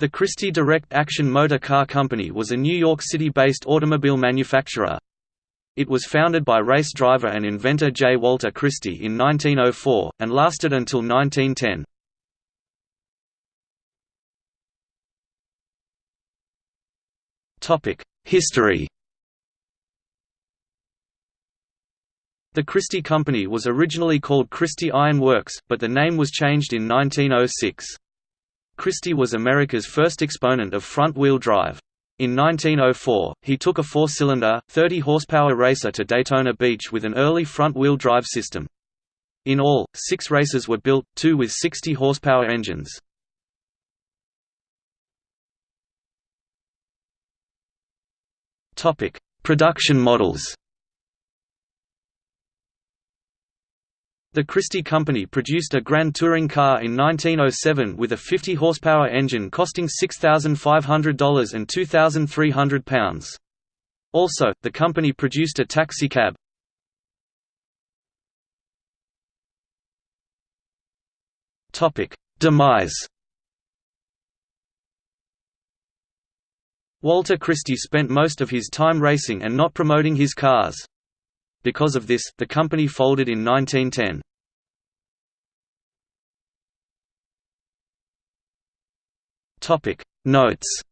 The Christie Direct Action Motor Car Company was a New York City-based automobile manufacturer. It was founded by race driver and inventor J. Walter Christie in 1904, and lasted until 1910. History The Christie Company was originally called Christie Iron Works, but the name was changed in 1906. Christie was America's first exponent of front-wheel drive. In 1904, he took a four-cylinder, 30-horsepower racer to Daytona Beach with an early front-wheel drive system. In all, six races were built, two with 60-horsepower engines. Production models The Christie Company produced a Grand Touring car in 1907 with a 50 horsepower engine costing $6,500 and £2,300. Also, the company produced a taxicab. Demise Walter Christie spent most of his time racing and not promoting his cars. Because of this, the company folded in 1910. Topic Notes